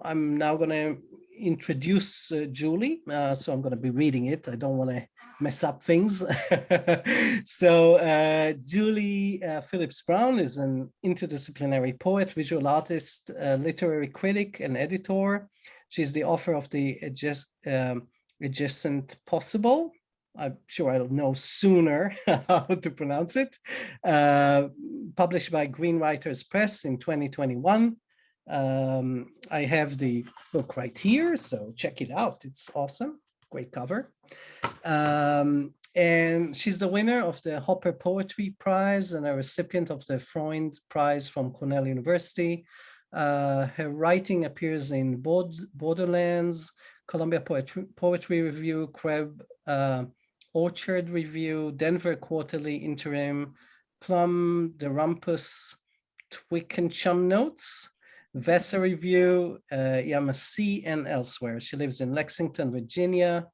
I'm now going to introduce uh, Julie. Uh, so I'm going to be reading it. I don't want to mess up things. so uh, Julie uh, Phillips Brown is an interdisciplinary poet, visual artist, literary critic, and editor. She's the author of the Adjust, um, Adjacent Possible. I'm sure I'll know sooner how to pronounce it. Uh, published by Green Writers Press in 2021. Um, I have the book right here, so check it out. It's awesome. Great cover. Um, and she's the winner of the Hopper Poetry Prize and a recipient of the Freund Prize from Cornell University. Uh, her writing appears in Borderlands, Columbia Poetry, Poetry Review, Crab uh, Orchard Review, Denver Quarterly Interim, Plume, The Rumpus, Twickenham Notes, Vassar Review, uh, Yemassee, and elsewhere. She lives in Lexington, Virginia,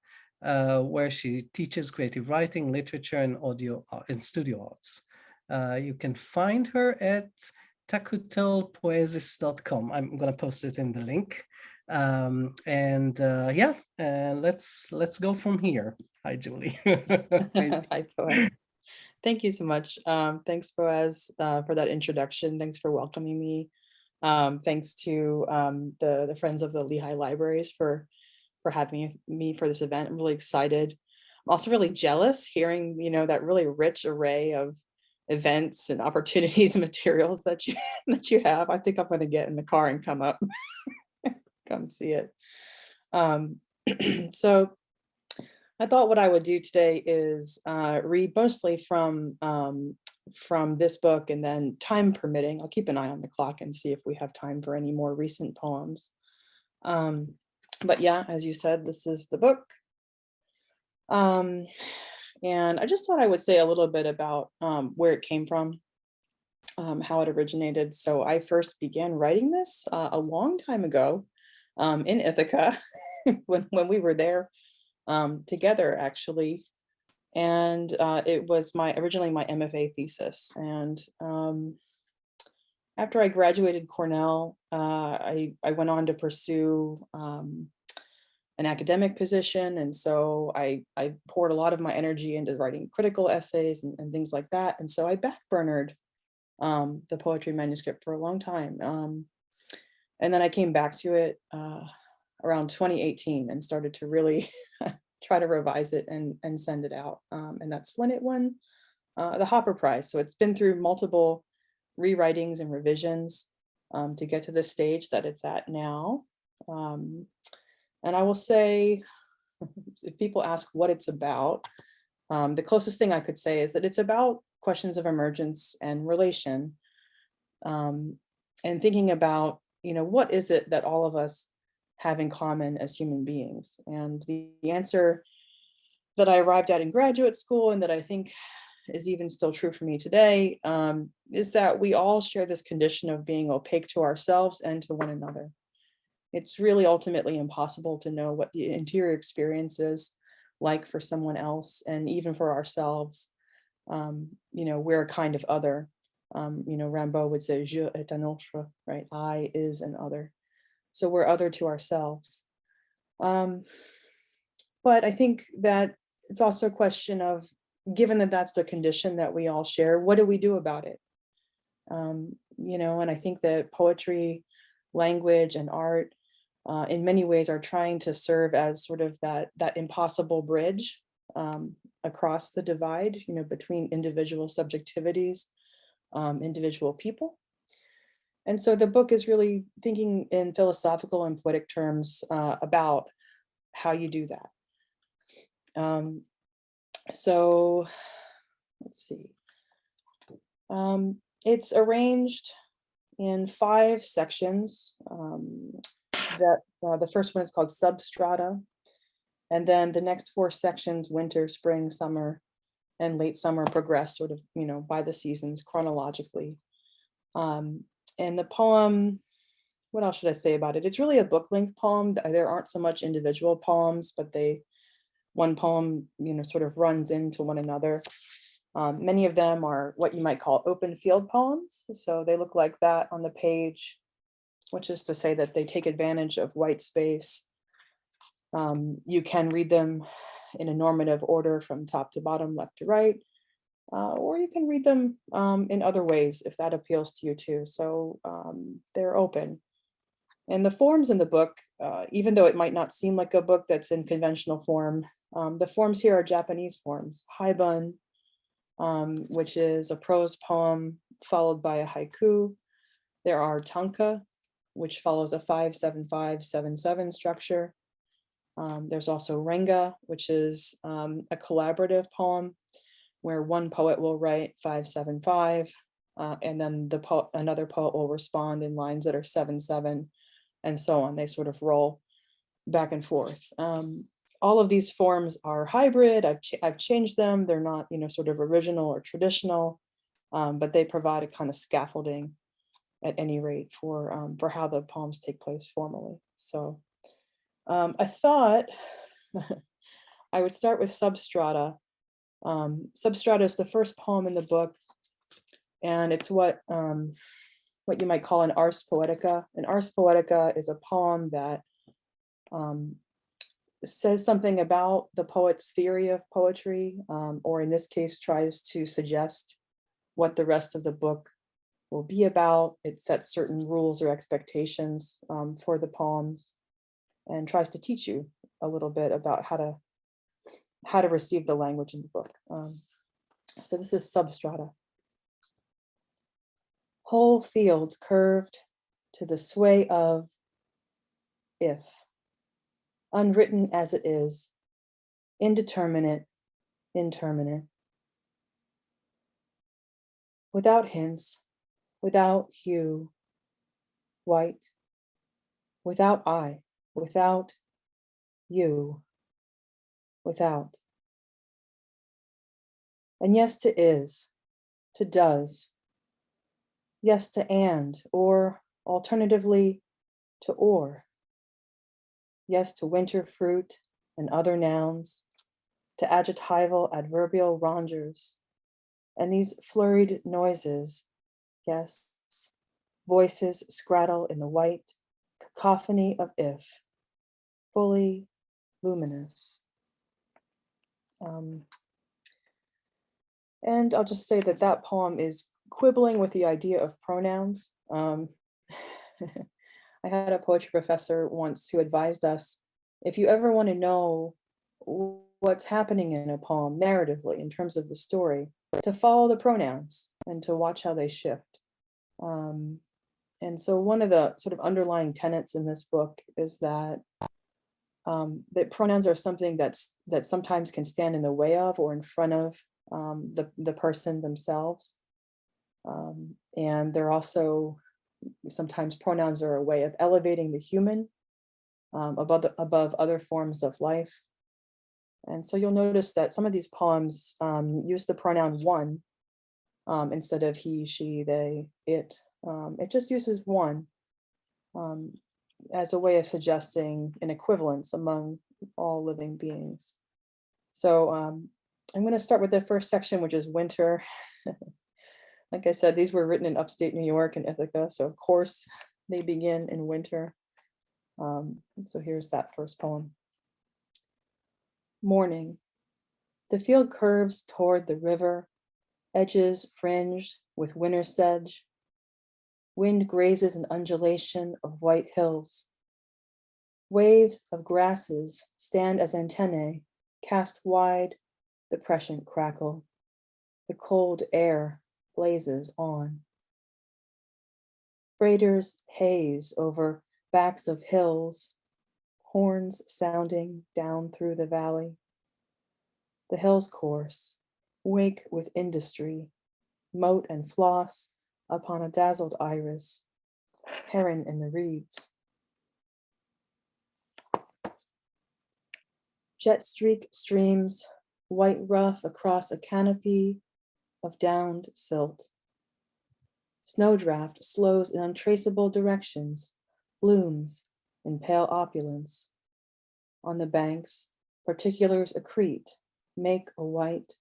uh, where she teaches creative writing, literature, and audio and studio arts. Uh, you can find her at takutelpoesis.com. I'm going to post it in the link. Um, and uh, yeah, uh, let's let's go from here. Hi, Julie. Hi. Thank you so much. Um, thanks, Boaz, uh, for that introduction. Thanks for welcoming me. Um, thanks to um, the, the Friends of the Lehigh Libraries for, for having me for this event. I'm really excited. I'm also really jealous hearing, you know, that really rich array of events and opportunities and materials that you that you have. I think I'm going to get in the car and come up, come see it. Um, so I thought what I would do today is uh, read mostly from um, from this book and then time permitting, I'll keep an eye on the clock and see if we have time for any more recent poems. Um, but yeah, as you said, this is the book. Um, and I just thought I would say a little bit about um, where it came from, um, how it originated. So I first began writing this uh, a long time ago um, in Ithaca when, when we were there um, together actually and uh, it was my originally my MFA thesis. And um, after I graduated Cornell, uh, I, I went on to pursue um, an academic position. And so I, I poured a lot of my energy into writing critical essays and, and things like that. And so I backburnered um, the poetry manuscript for a long time. Um, and then I came back to it uh, around 2018 and started to really try to revise it and, and send it out. Um, and that's when it won uh, the Hopper Prize. So it's been through multiple rewritings and revisions um, to get to the stage that it's at now. Um, and I will say, if people ask what it's about, um, the closest thing I could say is that it's about questions of emergence and relation um, and thinking about, you know, what is it that all of us have in common as human beings? And the, the answer that I arrived at in graduate school and that I think is even still true for me today um, is that we all share this condition of being opaque to ourselves and to one another. It's really ultimately impossible to know what the interior experience is like for someone else and even for ourselves. Um, you know, we're a kind of other. Um, you know, Rimbaud would say, je est un autre, right? I is an other. So we're other to ourselves. Um, but I think that it's also a question of, given that that's the condition that we all share, what do we do about it? Um, you know, and I think that poetry, language and art uh, in many ways are trying to serve as sort of that, that impossible bridge um, across the divide, you know, between individual subjectivities, um, individual people. And so the book is really thinking in philosophical and poetic terms uh, about how you do that. Um, so let's see. Um, it's arranged in five sections. Um, that uh, the first one is called substrata. And then the next four sections, winter, spring, summer, and late summer progress sort of, you know, by the seasons chronologically. Um, and the poem, what else should I say about it? It's really a book length poem. There aren't so much individual poems, but they, one poem, you know, sort of runs into one another. Um, many of them are what you might call open field poems. So they look like that on the page. which is to say that they take advantage of white space. Um, you can read them in a normative order from top to bottom, left to right, uh, or you can read them um, in other ways if that appeals to you too. So um, they're open. And the forms in the book, uh, even though it might not seem like a book that's in conventional form, um, the forms here are Japanese forms. Haibun, um, which is a prose poem followed by a haiku. There are tanka, which follows a 57577 structure. Um, there's also renga, which is um, a collaborative poem where one poet will write 575 uh, and then the po another poet will respond in lines that are 77 and so on. They sort of roll back and forth. Um, all of these forms are hybrid. I've, ch I've changed them. They're not, you know, sort of original or traditional, um, but they provide a kind of scaffolding at any rate for, um, for how the poems take place formally. So um, I thought I would start with Substrata. Um, Substrata is the first poem in the book, and it's what um, what you might call an ars poetica. An ars poetica is a poem that um, says something about the poet's theory of poetry, um, or in this case, tries to suggest what the rest of the book will be about. It sets certain rules or expectations um, for the poems and tries to teach you a little bit about how to how to receive the language in the book. Um, so this is substrata. Whole fields curved to the sway of if, unwritten as it is, indeterminate, interminate. Without hints, without hue, white, without I, without you, without. And yes to is, to does, yes to and, or alternatively to or. Yes to winter fruit and other nouns, to adjectival adverbial rongers, and these flurried noises, yes, voices scrattle in the white cacophony of if, fully luminous. Um, and I'll just say that that poem is quibbling with the idea of pronouns. Um, I had a poetry professor once who advised us, if you ever want to know what's happening in a poem narratively in terms of the story, to follow the pronouns and to watch how they shift. Um, and so one of the sort of underlying tenets in this book is that um, that pronouns are something that's that sometimes can stand in the way of or in front of um, the, the person themselves. Um, and they're also sometimes pronouns are a way of elevating the human um, above, the, above other forms of life. And so you'll notice that some of these poems um, use the pronoun one um, instead of he, she, they, it. It just uses one um, as a way of suggesting an equivalence among all living beings. So um, I'm going to start with the first section, which is winter. like I said, these were written in upstate New York and Ithaca, so of course they begin in winter. Um, so here's that first poem. Morning. The field curves toward the river, edges fringed with winter sedge. Wind grazes an undulation of white hills. Waves of grasses stand as antennae, cast wide the prescient crackle. The cold air blazes on. Freighters haze over backs of hills, horns sounding down through the valley. The hills course, wake with industry, moat and floss upon a dazzled iris, heron in the reeds. Jet streak streams, white rough across a canopy of downed silt. Snowdraft slows in untraceable directions, blooms in pale opulence. On the banks, particulars accrete, make a white.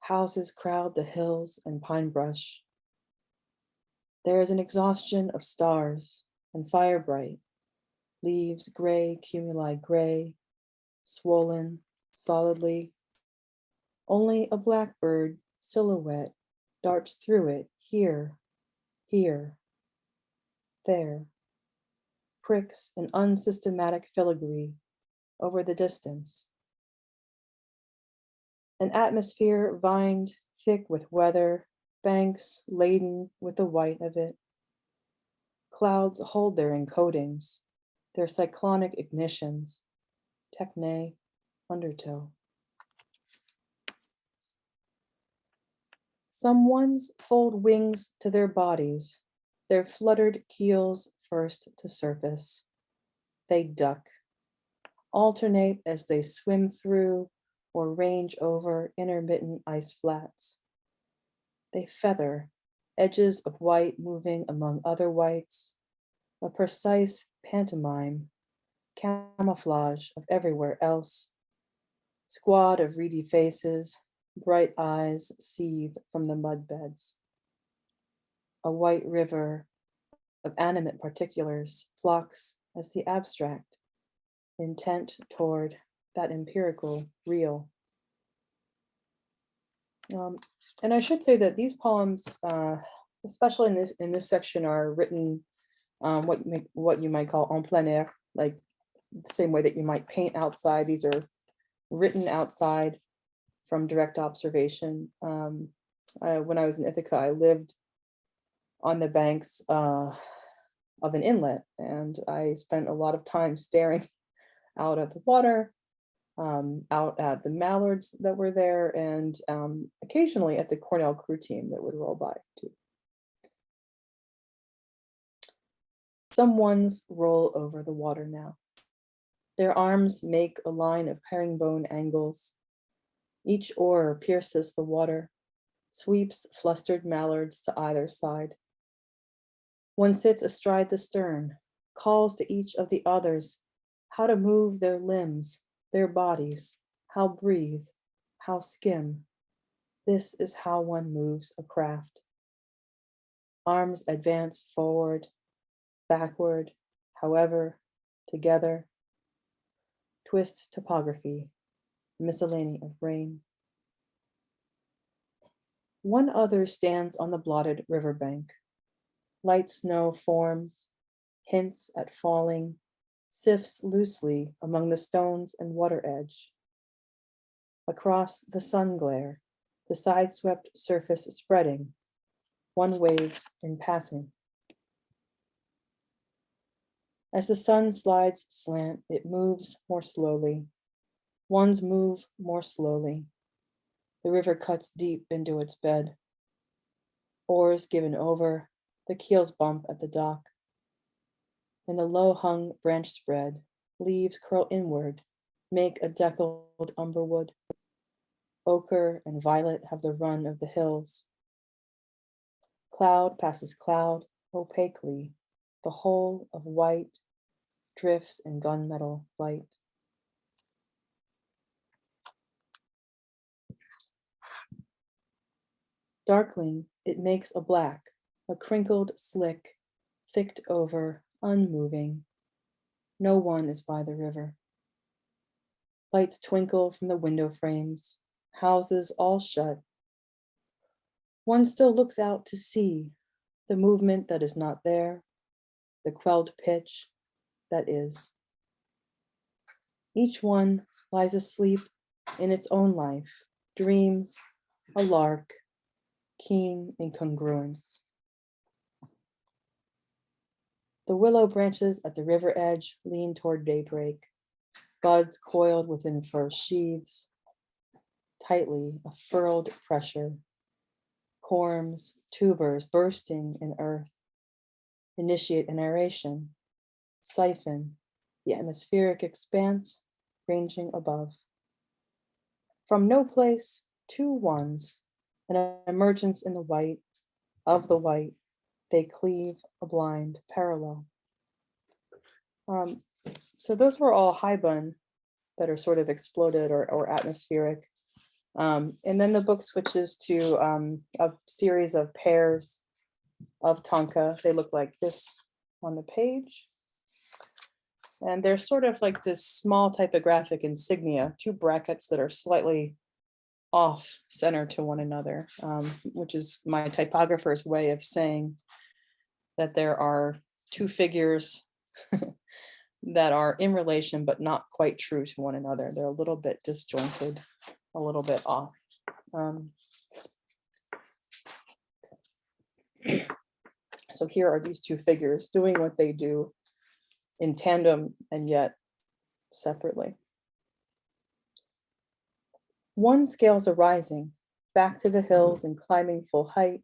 Houses crowd the hills and pine brush. There is an exhaustion of stars and fire bright, leaves gray, cumuli gray, swollen solidly. Only a blackbird silhouette darts through it here, here, there, pricks an unsystematic filigree over the distance. An atmosphere vined thick with weather, banks laden with the white of it. Clouds hold their encodings, their cyclonic ignitions, techne, undertow. Some ones fold wings to their bodies, their fluttered keels first to surface. They duck, alternate as they swim through or range over intermittent ice flats. They feather, edges of white moving among other whites, a precise pantomime, camouflage of everywhere else. Squad of reedy faces, bright eyes seethe from the mud beds. A white river of animate particulars flocks as the abstract, intent toward that empirical real. Um, and I should say that these poems, uh, especially in this in this section, are written um, what you what you might call en plein air, like the same way that you might paint outside. These are written outside from direct observation. Um, when I was in Ithaca, I lived on the banks uh, of an inlet, and I spent a lot of time staring out at the water, um, out at the mallards that were there, and um, occasionally at the Cornell crew team that would roll by too. Some ones roll over the water now. Their arms make a line of herringbone angles. Each oar pierces the water, sweeps flustered mallards to either side. One sits astride the stern, calls to each of the others how to move their limbs, their bodies, how breathe, how skim. This is how one moves a craft. Arms advance forward, backward, however, together. Twist topography, miscellany of rain. One other stands on the blotted riverbank. Light snow forms, hints at falling, sifts loosely among the stones and water edge. Across the sun glare, the side-swept surface spreading, one waves in passing. As the sun slides slant, it moves more slowly. Ones move more slowly. The river cuts deep into its bed. Oars given over, the keels bump at the dock. In the low hung branch spread, leaves curl inward, make a deckled umberwood. Ochre and violet have the run of the hills. Cloud passes cloud opaquely, the whole of white drifts in gunmetal light. Darkling, it makes a black, a crinkled slick, thicked over, unmoving. No one is by the river. Lights twinkle from the window frames, houses all shut. One still looks out to see the movement that is not there, the quelled pitch that is. Each one lies asleep in its own life, dreams, a lark, keen incongruence. The willow branches at the river edge lean toward daybreak, buds coiled within fur sheaths, tightly a furled pressure, corms, tubers bursting in earth, initiate an aeration, siphon, the atmospheric expanse ranging above. From no place to ones, an emergence in the white, of the white, they cleave a blind parallel. Um, so those were all haibun that are sort of exploded or, or atmospheric. Um, and then the book switches to um, a series of pairs of Tanka. They look like this on the page. And they're sort of like this small typographic insignia, two brackets that are slightly off center to one another, um, which is my typographer's way of saying that there are two figures that are in relation but not quite true to one another. They're a little bit disjointed, a little bit off. Um, so here are these two figures doing what they do in tandem and yet separately. One scales are rising back to the hills and climbing full height.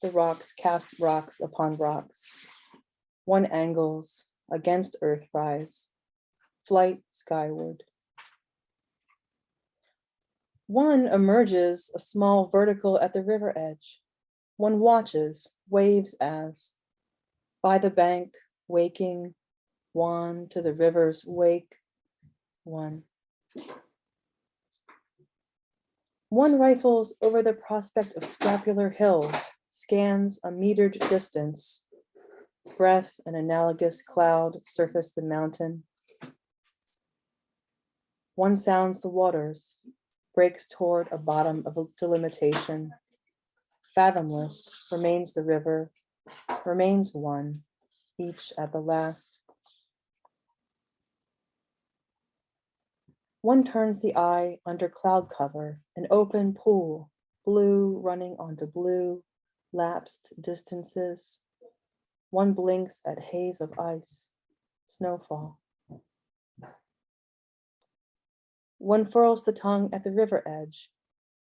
The rocks cast rocks upon rocks. One angles against earth rise, flight skyward. One emerges a small vertical at the river edge. One watches waves as by the bank, waking, one to the river's wake, one. One rifles over the prospect of scapular hills, scans a metered distance. Breath, an analogous cloud surface the mountain. One sounds the waters, breaks toward a bottom of delimitation. Fathomless remains the river, remains one, each at the last. One turns the eye under cloud cover, an open pool, blue running onto blue, lapsed distances. One blinks at haze of ice, snowfall. One furls the tongue at the river edge.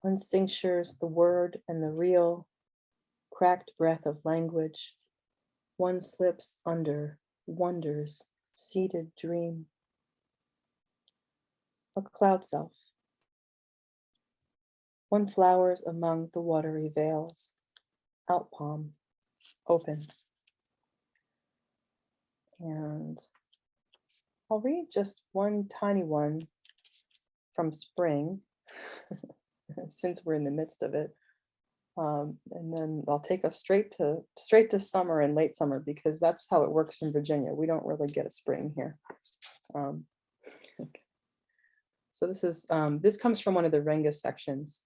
One cinctures the word and the real, cracked breath of language. One slips under, wonders, seated dream. A cloud self. One flowers among the watery veils. Out palm, open. And I'll read just one tiny one from spring, since we're in the midst of it. Um, and then I'll take us straight to straight to summer and late summer because that's how it works in Virginia. We don't really get a spring here. Um, okay. So this is um, this comes from one of the Renga sections,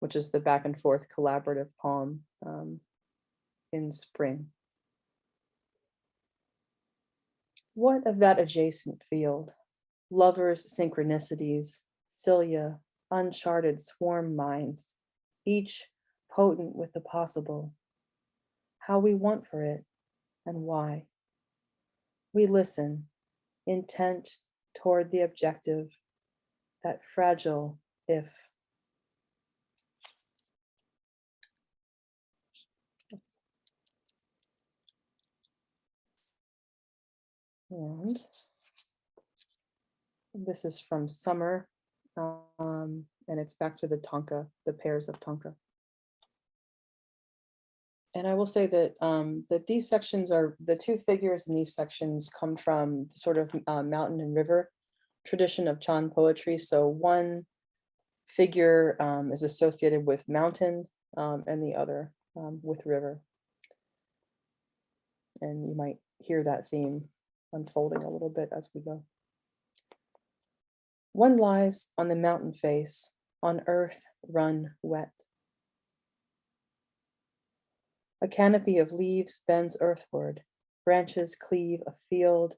which is the back and forth collaborative poem um, in spring. What of that adjacent field? Lovers' synchronicities, cilia, uncharted swarm minds, each potent with the possible. How we want for it and why. We listen, intent toward the objective, that fragile if. And this is from summer, um, and it's back to the Tanka, the pairs of Tanka. And I will say that um, that these sections are the two figures in these sections come from sort of uh, mountain and river tradition of Chan poetry. So one figure um, is associated with mountain um, and the other um, with river. And you might hear that theme unfolding a little bit as we go. One lies on the mountain face, on earth run wet. A canopy of leaves bends earthward, branches cleave a field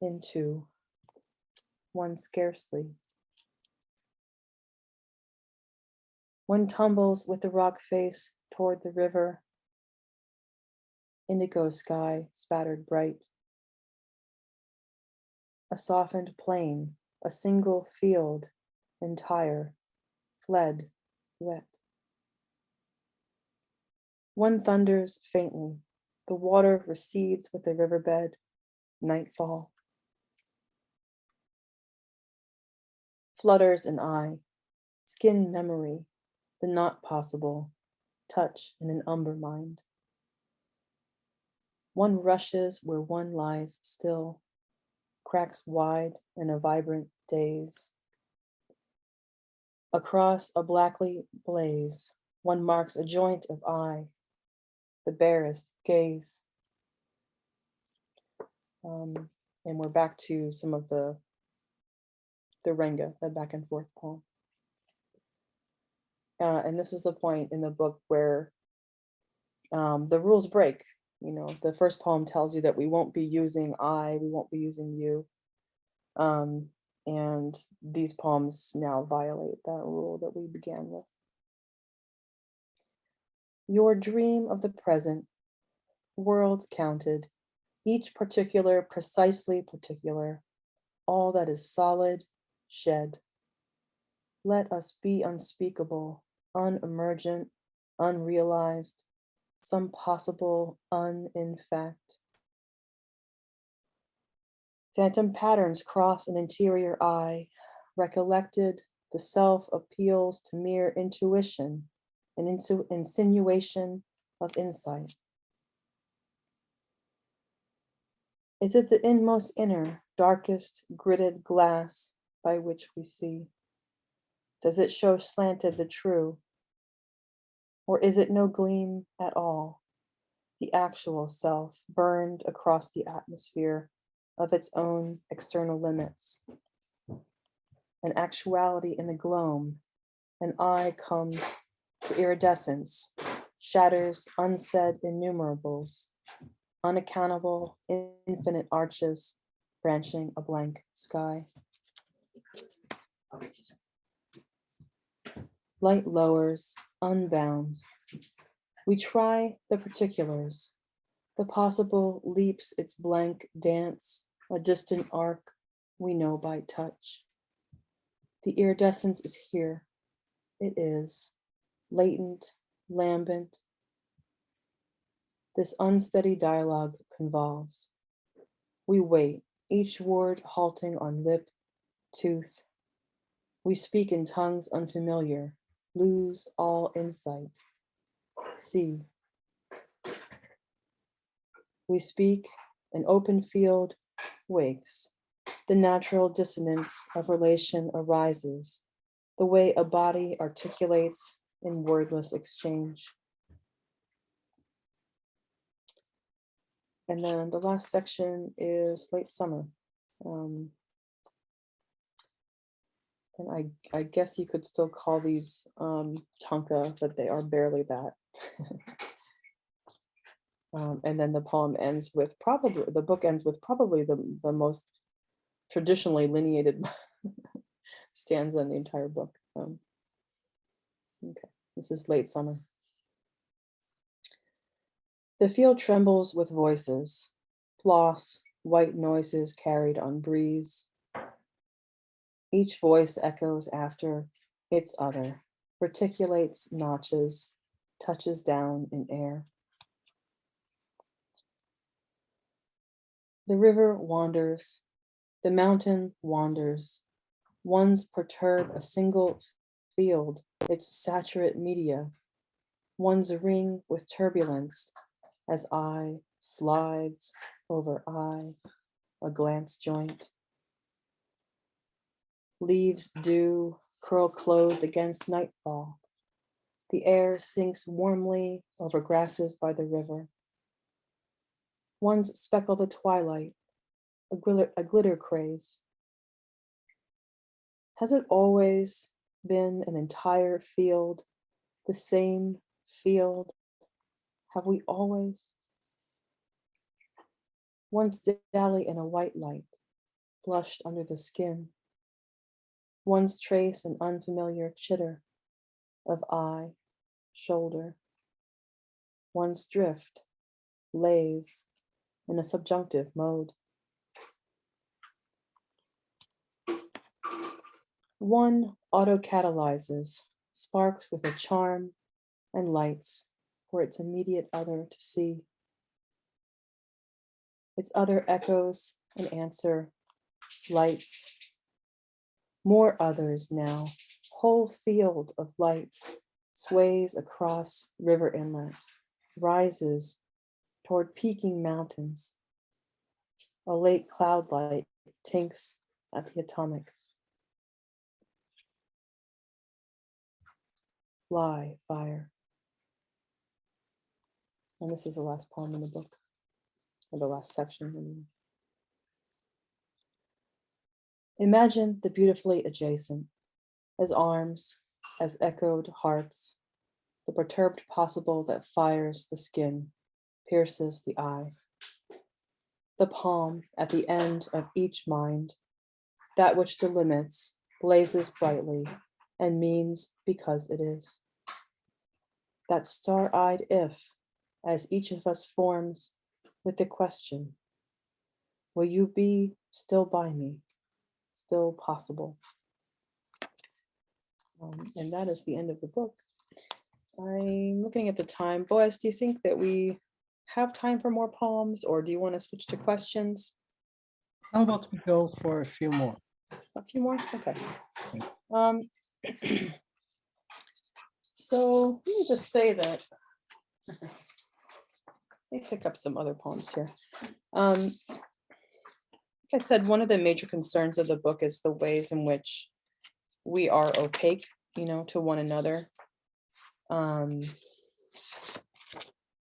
into one scarcely. One tumbles with the rock face toward the river. Indigo sky spattered bright. A softened plain, a single field, entire, fled, wet. One thunders faintly, the water recedes with the riverbed, nightfall. Flutters an eye, skin memory, the not possible, touch in an umber mind. One rushes where one lies still, cracks wide in a vibrant daze. Across a blackly blaze, one marks a joint of eye, the barest gaze. Um, and we're back to some of the the renga, the back and forth poem. Uh, and this is the point in the book where um, the rules break. You know, the first poem tells you that we won't be using I, we won't be using you. Um, and these poems now violate that rule that we began with. Your dream of the present, worlds counted, each particular precisely particular, all that is solid, shed. Let us be unspeakable, unemergent, unrealized, some possible un in fact. Phantom patterns cross an interior eye, recollected, the self appeals to mere intuition, and insu insinuation of insight. Is it the inmost inner, darkest, gridded glass by which we see? Does it show slanted the true? Or is it no gleam at all? The actual self burned across the atmosphere of its own external limits. An actuality in the gloam, an eye comes to iridescence, shatters unsaid innumerables, unaccountable infinite arches branching a blank sky. Light lowers, unbound. We try the particulars. The possible leaps its blank dance, a distant arc we know by touch. The iridescence is here. It is latent, lambent. This unsteady dialogue convolves. We wait, each word halting on lip, tooth. We speak in tongues unfamiliar, lose all insight. See. We speak, an open field wakes. The natural dissonance of relation arises. The way a body articulates in wordless exchange. And then the last section is late summer. Um, and I, I guess you could still call these um, tanka, but they are barely that. um, and then the poem ends with probably, the book ends with probably the, the most traditionally lineated stanza in the entire book. Um, okay, this is late summer. The field trembles with voices, floss, white noises carried on breeze. Each voice echoes after its other, reticulates notches, touches down in air. The river wanders, the mountain wanders. Ones perturb a single field, its saturate media. One's ring with turbulence as eye slides over eye, a glance joint. Leaves dew curl closed against nightfall. The air sinks warmly over grasses by the river. One's speckle the twilight, a glitter, a glitter craze. Has it always been an entire field, the same field? Have we always? Once dally in a white light, blushed under the skin. Once trace an unfamiliar chitter of eye, shoulder. Once drift, lays in a subjunctive mode. One auto-catalyzes, sparks with a charm and lights for its immediate other to see. Its other echoes and answer, lights. More others now, whole field of lights sways across river inlet, rises toward peaking mountains. A late cloud light tinks at the atomic. Fly, fire. And this is the last poem in the book, or the last section. I mean. Imagine the beautifully adjacent, as arms, as echoed hearts, the perturbed possible that fires the skin, pierces the eye. The palm at the end of each mind, that which delimits, blazes brightly, and means because it is. That star-eyed if, as each of us forms with the question, will you be still by me, still possible? Um, and that is the end of the book. I'm looking at the time. Boaz, do you think that we have time for more poems or do you want to switch to questions? How about we go for a few more? A few more? Okay. Um, so let me just say that. Let me pick up some other poems here. Um, I said, one of the major concerns of the book is the ways in which we are opaque, you know, to one another. Um,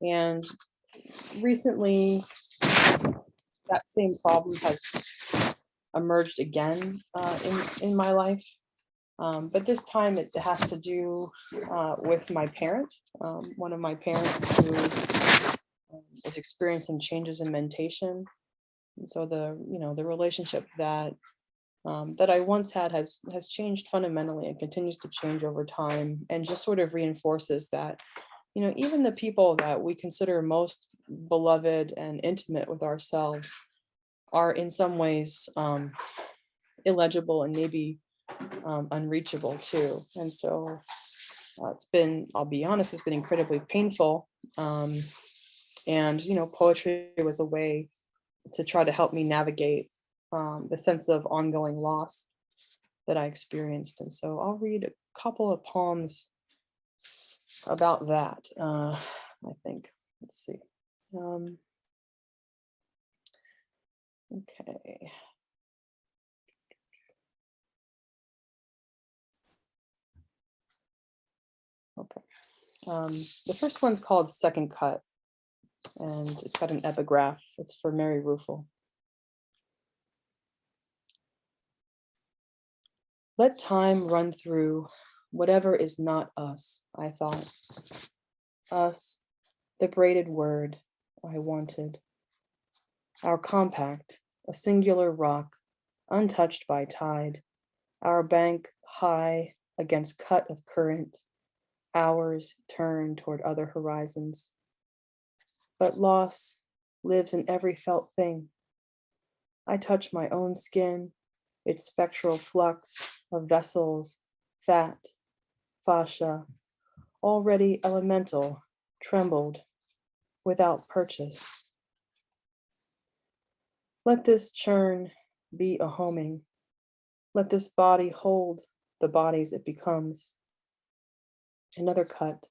and recently, that same problem has emerged again uh, in in my life. Um, but this time it has to do uh, with my parent, um, one of my parents who um, is experiencing changes in mentation. So the you know the relationship that um, that I once had has has changed fundamentally and continues to change over time and just sort of reinforces that you know even the people that we consider most beloved and intimate with ourselves are in some ways um, illegible and maybe um, unreachable too. And so uh, it's been, I'll be honest, it's been incredibly painful. Um, and, you know, poetry was a way to try to help me navigate um, the sense of ongoing loss that I experienced. And so I'll read a couple of poems about that, uh, I think. Let's see. Um, Okay. Okay. Um, the first one's called Second Cut, and it's got an epigraph. It's for Mary Ruefle. Let time run through whatever is not us, I thought. Us, the braided word I wanted. Our compact, a singular rock, untouched by tide. Our bank high against cut of current. Ours turn toward other horizons. But loss lives in every felt thing. I touch my own skin, its spectral flux of vessels, fat, fascia, already elemental, trembled without purchase. Let this churn be a homing. Let this body hold the bodies it becomes. Another cut.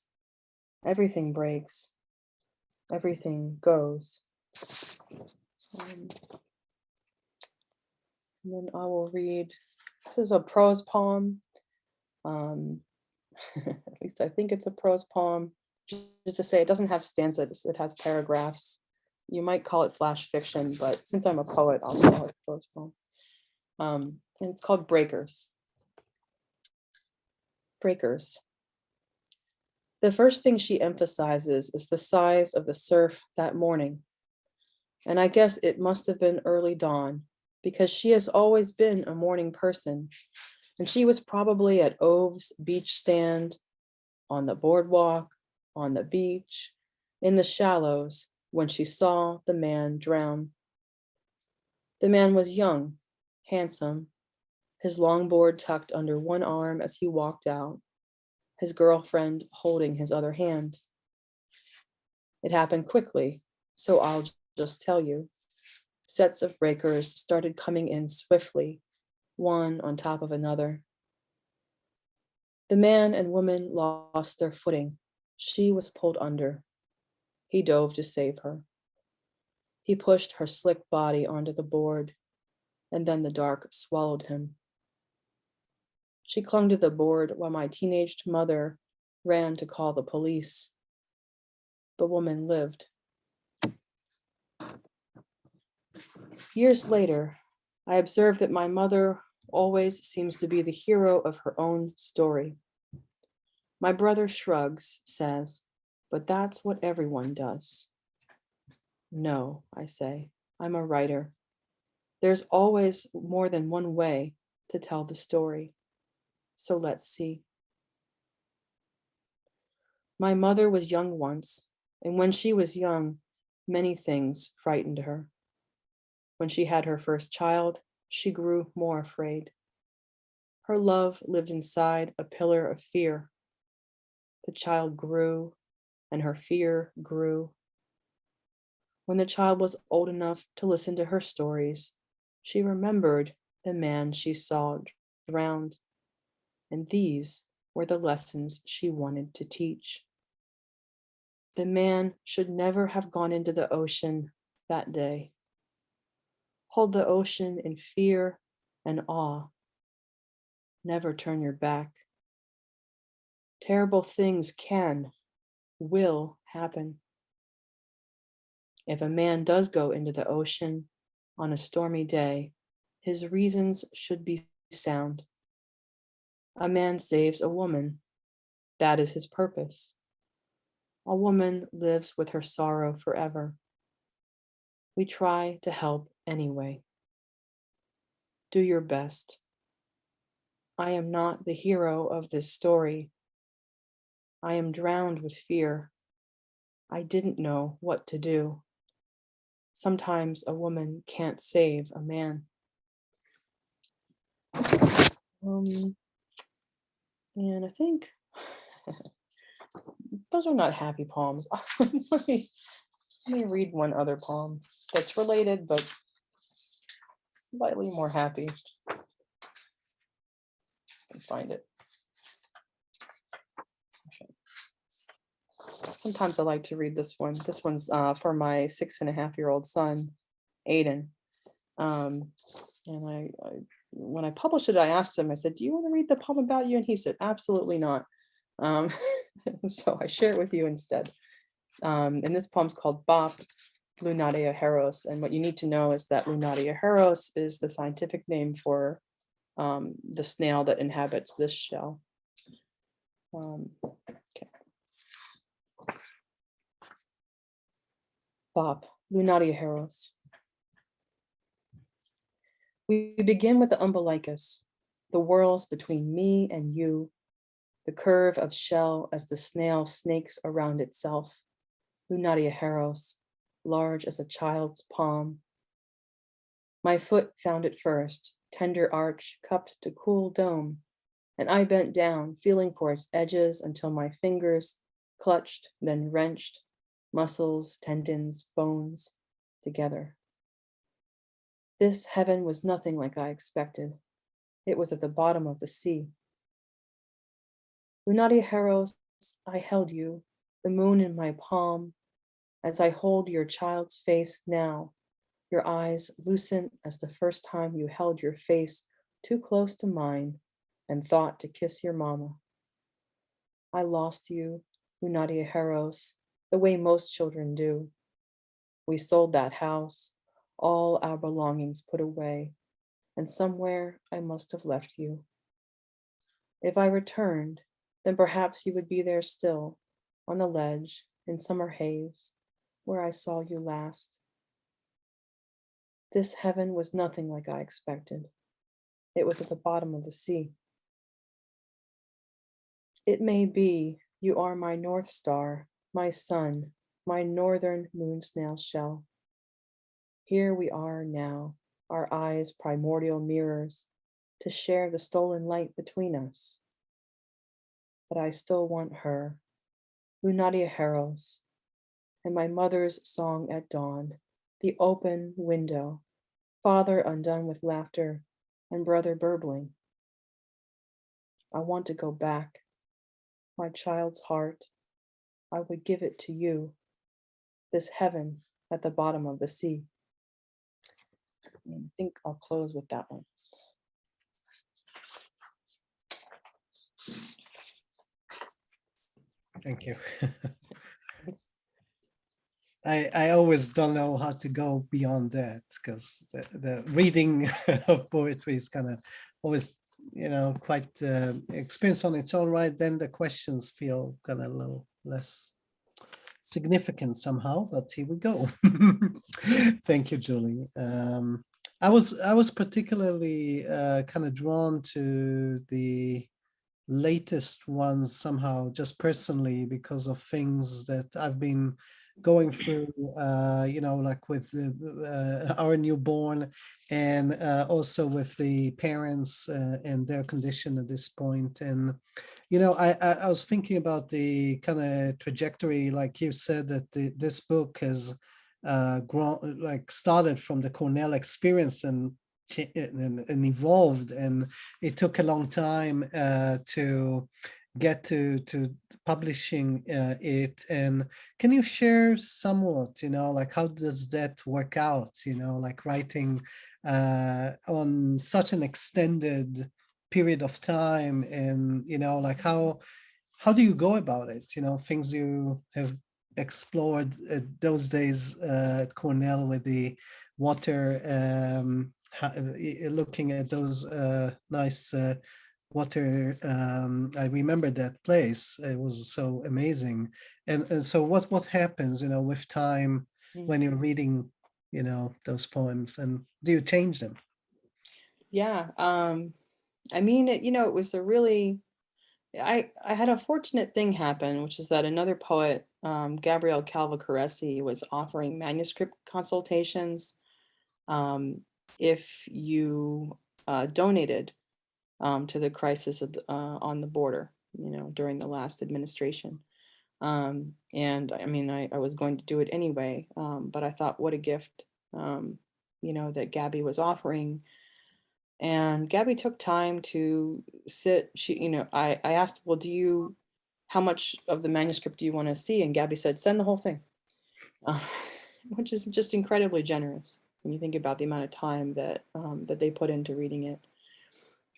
Everything breaks. Everything goes. Um, and then I will read, this is a prose poem. Um, at least I think it's a prose poem. Just to say, it doesn't have stanzas, it has paragraphs. You might call it flash fiction, but since I'm a poet, I'll call it prose poem. Um, and it's called Breakers. Breakers. The first thing she emphasizes is the size of the surf that morning. And I guess it must have been early dawn because she has always been a morning person. And she was probably at Ove's beach stand, on the boardwalk, on the beach, in the shallows, when she saw the man drown. The man was young, handsome, his longboard tucked under one arm as he walked out, his girlfriend holding his other hand. It happened quickly, so I'll just tell you. Sets of breakers started coming in swiftly, one on top of another. The man and woman lost their footing. She was pulled under. He dove to save her. He pushed her slick body onto the board, and then the dark swallowed him. She clung to the board while my teenaged mother ran to call the police. the woman lived. Years later, I observed that my mother always seems to be the hero of her own story. My brother shrugs, says, but that's what everyone does. No, I say, I'm a writer. There's always more than one way to tell the story. So let's see. My mother was young once, and when she was young, many things frightened her. When she had her first child, she grew more afraid. Her love lived inside a pillar of fear. The child grew and her fear grew. When the child was old enough to listen to her stories, she remembered the man she saw drowned. And these were the lessons she wanted to teach. The man should never have gone into the ocean that day. Hold the ocean in fear and awe. Never turn your back. Terrible things can, will happen. If a man does go into the ocean on a stormy day, his reasons should be sound. A man saves a woman. That is his purpose. A woman lives with her sorrow forever. We try to help anyway. Do your best. I am not the hero of this story. I am drowned with fear. I didn't know what to do. Sometimes a woman can't save a man. Um, and I think those are not happy poems. let, me, let me read one other poem that's related, but slightly more happy. Can find it. Sometimes I like to read this one. This one's uh, for my six and a half year old son, Aiden. Um, and I, I, when I published it, I asked him, I said, do you want to read the poem about you? And he said, absolutely not. Um, so I share it with you instead. Um, and this poem's called Bop, Lunatia heros. And what you need to know is that Lunatia heros is the scientific name for um, the snail that inhabits this shell. Um, okay. Bop, Lunatia heros. We begin with the umbilicus, the whorls between me and you, the curve of shell as the snail snakes around itself, Lunatia heros, large as a child's palm. My foot found it first, tender arch cupped to cool dome, and I bent down, feeling for its edges until my fingers clutched, then wrenched, muscles, tendons, bones together. This heaven was nothing like I expected. It was at the bottom of the sea. Lunatia heros, I held you, the moon in my palm, as I hold your child's face now, your eyes lucent as the first time you held your face too close to mine and thought to kiss your mama. I lost you, Lunatia heros, the way most children do. We sold that house, all our belongings put away, and somewhere I must have left you. If I returned, then perhaps you would be there still, on the ledge in summer haze, where I saw you last. This heaven was nothing like I expected. It was at the bottom of the sea. It may be you are my North Star, my sun, my northern moon snail shell. Here we are now, our eyes primordial mirrors, to share the stolen light between us. But I still want her, Lunatia heros, and my mother's song at dawn, the open window, father undone with laughter, and brother burbling. I want to go back, my child's heart, I would give it to you, this heaven at the bottom of the sea. I think I'll close with that one. Thank you. I, I always don't know how to go beyond that because the, the reading of poetry is kind of always, you know, quite uh, experience on its own right. Then the questions feel kind of a little less significant somehow, but here we go. Thank you, Julie. Um, I was I was particularly uh, kind of drawn to the latest ones somehow just personally because of things that I've been going through, uh, you know, like with the, uh, our newborn and uh, also with the parents uh, and their condition at this point. And, you know, I, I, I was thinking about the kind of trajectory, like you said, that the, this book has uh, grown, like started from the Cornell experience and and, and, evolved and it took a long time uh, to get to to publishing uh, it. And can you share somewhat you know like how does that work out you know like writing uh, on such an extended period of time and you know like how how do you go about it? You know things you have explored those days uh, at Cornell with the water um, looking at those uh, nice uh, water um, i remember that place. It was so amazing. And, and so what what happens you know with time Mm. when you're reading you know those poems and do you change them? Yeah, um, I mean, it, you know, it was a really, I, I had a fortunate thing happen, which is that another poet, um, Gabrielle Calvocoressi, was offering manuscript consultations um, if you uh, donated um, to the crisis of, the- uh, on the border, you know, during the last administration. Um, and I mean, I, I was going to do it anyway, um, but I thought, what a gift, um, you know, that Gabby was offering. And Gabby took time to sit, she, you know, I, I asked, well, do you, how much of the manuscript do you want to see? And Gabby said, send the whole thing, uh, which is just incredibly generous when you think about the amount of time that, um, that they put into reading it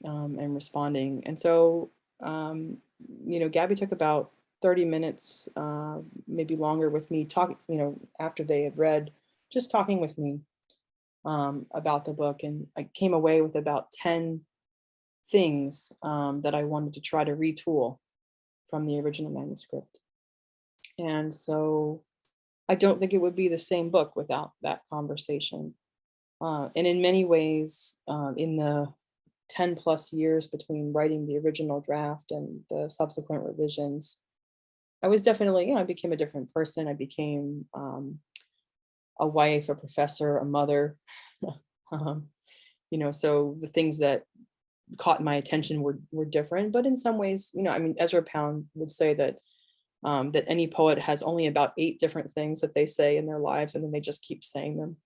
um, and responding. And so, um, you know, Gabby took about 30 minutes, uh, maybe longer with me talking, you know, after they had read, just talking with me um, about the book. And I came away with about 10 things um, that I wanted to try to retool from the original manuscript. And so I don't think it would be the same book without that conversation. Uh, and in many ways, uh, in the 10 plus years between writing the original draft and the subsequent revisions, I was definitely, you know, I became a different person. I became um, a wife, a professor, a mother. um, you know, so the things that caught my attention were were different, but in some ways, you know, I mean, Ezra Pound would say that um, that any poet has only about eight different things that they say in their lives, and then they just keep saying them.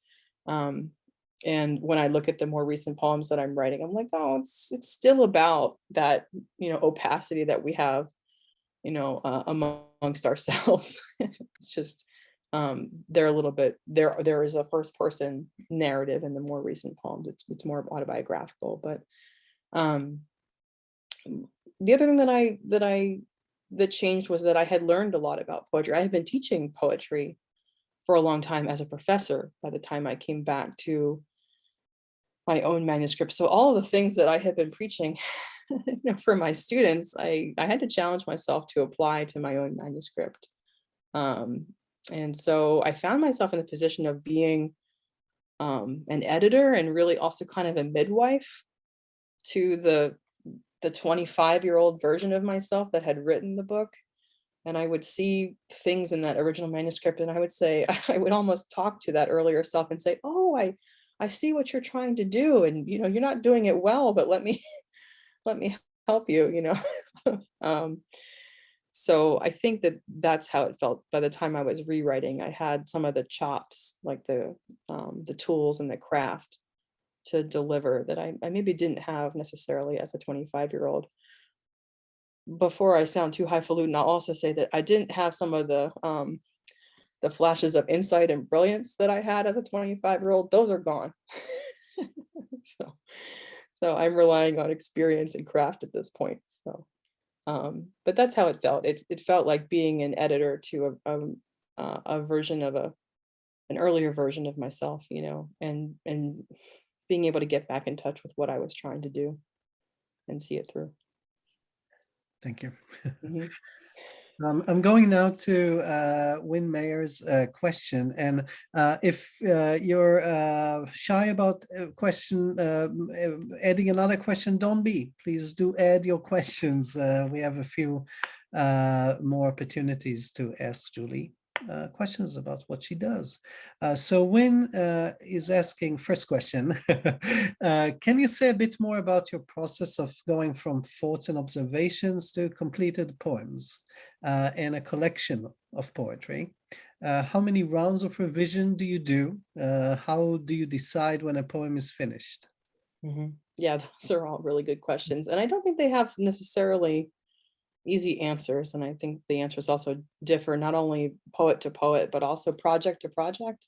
Um, and when I look at the more recent poems that I'm writing, I'm like, oh, it's it's still about that, you know, opacity that we have you know, uh, amongst ourselves. it's just um, they're a little bit there. There is a first person narrative in the more recent poems. It's it's more autobiographical, but um, the other thing that I that I that changed was that I had learned a lot about poetry. I had been teaching poetry for a long time as a professor by the time I came back to my own manuscript. So all of the things that I had been preaching you know, for my students, I, I had to challenge myself to apply to my own manuscript. Um, and so I found myself in the position of being um, an editor and really also kind of a midwife to the the 25 year old version of myself that had written the book. And I would see things in that original manuscript and I would say, I would almost talk to that earlier self and say, oh, I, I see what you're trying to do. And, you know, you're not doing it well, but let me, let me help you, you know. um, so I think that that's how it felt by the time I was rewriting. I had some of the chops, like the um, the tools and the craft to deliver that I, I maybe didn't have necessarily as a 25 year old. Before I sound too highfalutin, I'll also say that I didn't have some of the um, the flashes of insight and brilliance that I had as a 25 year old. Those are gone. so so I'm relying on experience and craft at this point. So, um, but that's how it felt. It, it felt like being an editor to a, a, uh, a version of a an earlier version of myself, you know, and and being able to get back in touch with what I was trying to do and see it through. Thank you. Mhm. Um, I'm going now to uh, Win Mayer's uh, question, and uh, if uh, you're uh, shy about a question, um, uh, adding another question, don't be. Please do add your questions. Uh, we have a few uh, more opportunities to ask Julie uh, questions about what she does. Uh, so Win uh, is asking first question, uh, can you say a bit more about your process of going from thoughts and observations to completed poems uh, and a collection of poetry? How many rounds of revision do you do? How do you decide when a poem is finished? Mhm. Yeah, those are all really good questions. And I don't think they have necessarily easy answers. And I think the answers also differ not only poet to poet, but also project to project.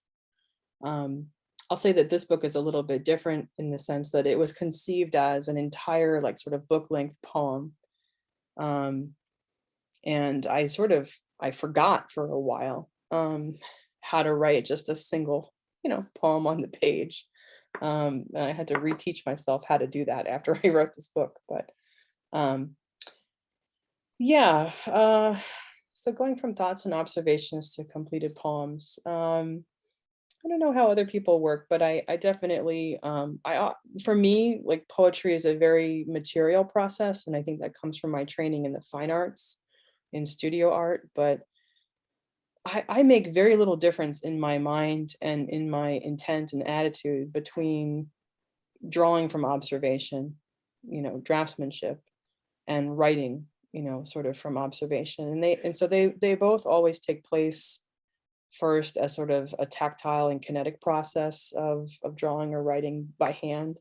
Um, I'll say that this book is a little bit different in the sense that it was conceived as an entire like sort of book length poem. Um, and I sort of, I forgot for a while um, how to write just a single, you know, poem on the page. Um, and I had to reteach myself how to do that after I wrote this book. But um, yeah, uh, so going from thoughts and observations to completed poems. Um, I don't know how other people work, but I, I definitely, um, I, uh, for me, like poetry is a very material process. And I think that comes from my training in the fine arts, in studio art, but I, I make very little difference in my mind and in my intent and attitude between drawing from observation, you know, draftsmanship and writing, you know, sort of from observation. And they, and so they, they both always take place first as sort of a tactile and kinetic process of, of drawing or writing by hand.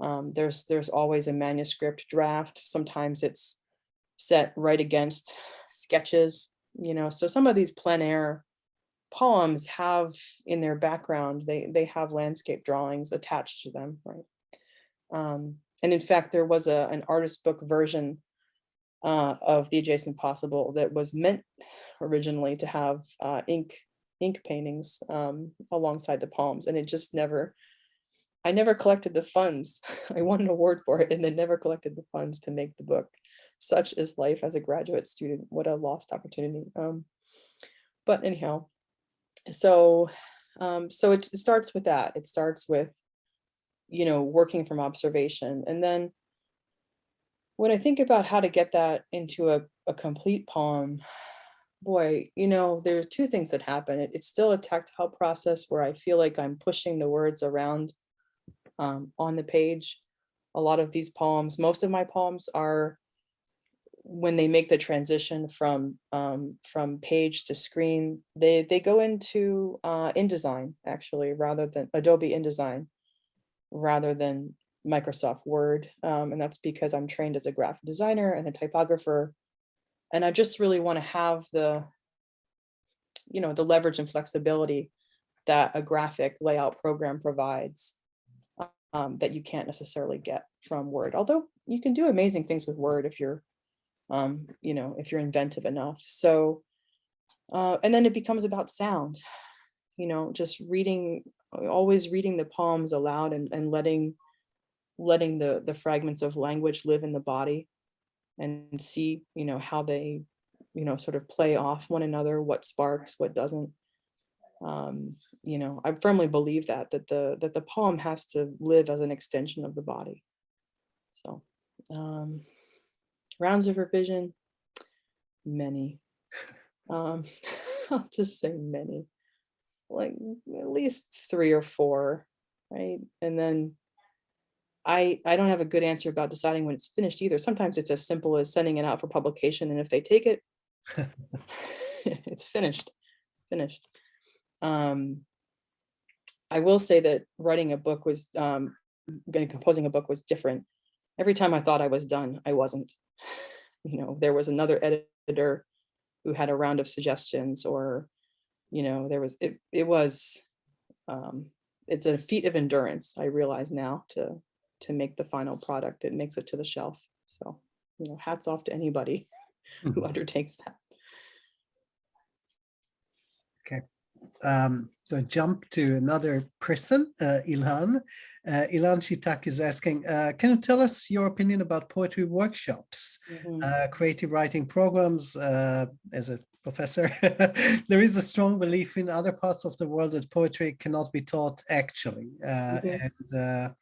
Um, there's, there's always a manuscript draft. Sometimes it's set right against sketches, you know, so some of these plein air poems have in their background, they, they have landscape drawings attached to them, right? Um, and in fact, there was a, an artist book version uh, of the adjacent possible that was meant originally to have uh, ink ink paintings um, alongside the palms and it just never. I never collected the funds. I won an award for it, and then never collected the funds to make the book. Such is life as a graduate student. What a lost opportunity. Um, but anyhow, so um, so it starts with that. It starts with, you know, working from observation, and then when I think about how to get that into a, a complete poem, boy, you know, there's two things that happen. It- it's still a tactile process where I feel like I'm pushing the words around um, on the page. A lot of these poems, most of my poems are when they make the transition from um, from page to screen, they they go into uh, InDesign actually, rather than Adobe InDesign, rather than Microsoft Word. Um, and that's because I'm trained as a graphic designer and a typographer. And I just really want to have the, you know, the leverage and flexibility that a graphic layout program provides um, that you can't necessarily get from Word. Although you can do amazing things with Word if you're, um, you know, if you're inventive enough. So, uh, and then it becomes about sound, you know, just reading, always reading the poems aloud and, and letting letting the the fragments of language live in the body and see you know how they you know sort of play off one another what sparks what doesn't. Um you know i firmly believe that that the that the poem has to live as an extension of the body. So um rounds of revision many. Um i'll just say many. Like at least three or four right? And then I, I don't have a good answer about deciding when it's finished either. Sometimes it's as simple as sending it out for publication, and if they take it, it's finished, finished. Um, I will say that writing a book was, um, composing a book was different. Every time I thought I was done, I wasn't. You know, there was another editor who had a round of suggestions, or, you know, there was, it, it was, um, it's a feat of endurance, I realize now, to to make the final product that makes it to the shelf. So, you know, hats off to anybody who Mhm. undertakes that. um, going to jump to another person, uh, Ilhan. Uh, Ilan Shitak is asking, uh, can you tell us your opinion about poetry workshops, Mhm. uh, creative writing programs? Uh, as a professor, there is a strong belief in other parts of the world that poetry cannot be taught actually. Uh, Mhm. And, uh,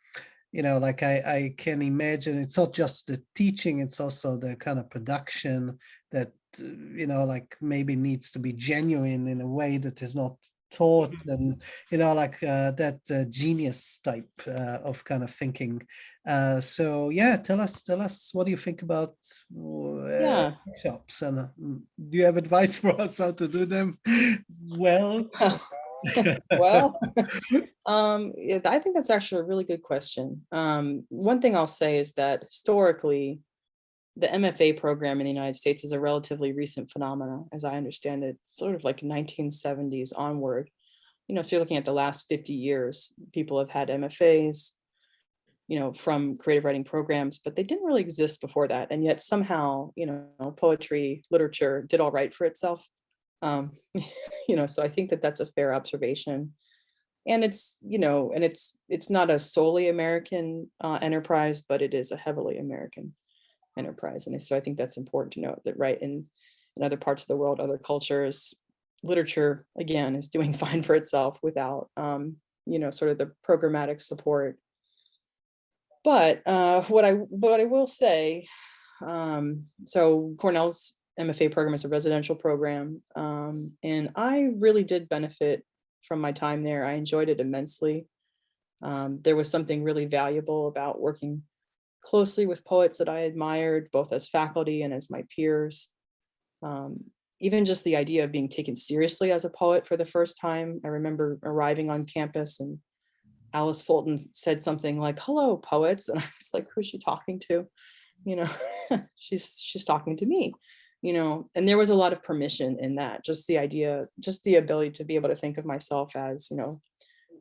you know, like I, I can imagine it's not just the teaching, it's also the kind of production that, uh, you know, like maybe needs to be genuine in a way that is not taught and you know like uh, that uh, genius type uh, of kind of thinking. Uh, so yeah tell us tell us what do you think about uh, Yeah. workshops and mm, do you have advice for us how to do them? Well well, um, I think that's actually a really good question. Um, one thing I'll say is that historically, the MFA program in the United States is a relatively recent phenomena, as I understand it, sort of like 1970s onward. You know, so you're looking at the last 50 years, people have had MFAs, you know, from creative writing programs, but they didn't really exist before that. And yet somehow, you know, poetry, literature did all right for itself. Um, you know, so I think that that's a fair observation. And it's, you know, and it's it's not a solely American uh, enterprise, but it is a heavily American enterprise. And so I think that's important to note that right in in other parts of the world, other cultures, literature again is doing fine for itself without um, you know, sort of the programmatic support. But uh, what I what I will say, um, so Cornell's MFA program is a residential program, um, and I really did benefit from my time there. I enjoyed it immensely. Um, there was something really valuable about working closely with poets that I admired, both as faculty and as my peers. Um, even just the idea of being taken seriously as a poet for the first time. I remember arriving on campus and Alice Fulton said something like, hello, poets. And I was like, who's she talking to? You know, she's she's talking to me, you know, and there was a lot of permission in that, just the idea, just the ability to be able to think of myself as, you know,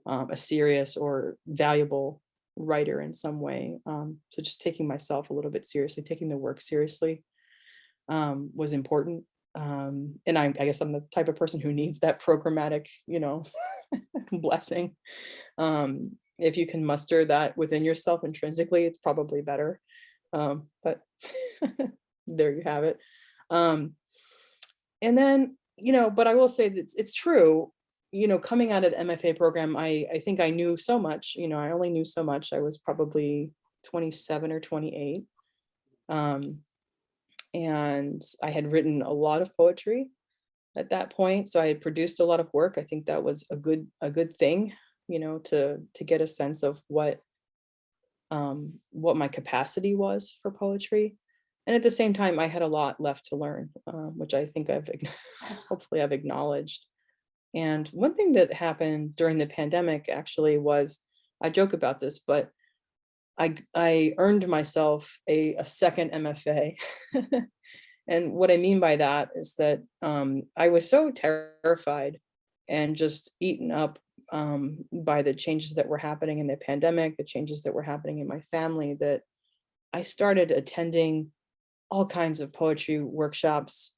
um, a serious or valuable writer in some way. Um, so just taking myself a little bit seriously, taking the work seriously um, was important. Um, and I, I guess I'm the type of person who needs that programmatic, you know, blessing. Um, if you can muster that within yourself intrinsically, it's probably better. Um, but there you have it. Um, and then, you know, but I will say that it's, it's true, you know, coming out of the MFA program, I, I think I knew so much, you know, I only knew so much. I was probably 27 or 28. Um, and I had written a lot of poetry at that point. So I had produced a lot of work. I think that was a good, a good thing, you know, to, to get a sense of what, um, what my capacity was for poetry. And at the same time, I had a lot left to learn, uh, which I think I've, hopefully I've acknowledged. And one thing that happened during the pandemic actually was, I joke about this, but I, I earned myself a, a second MFA. and what I mean by that is that um, I was so terrified and just eaten up um, by the changes that were happening in the pandemic, the changes that were happening in my family, that I started attending all kinds of poetry workshops,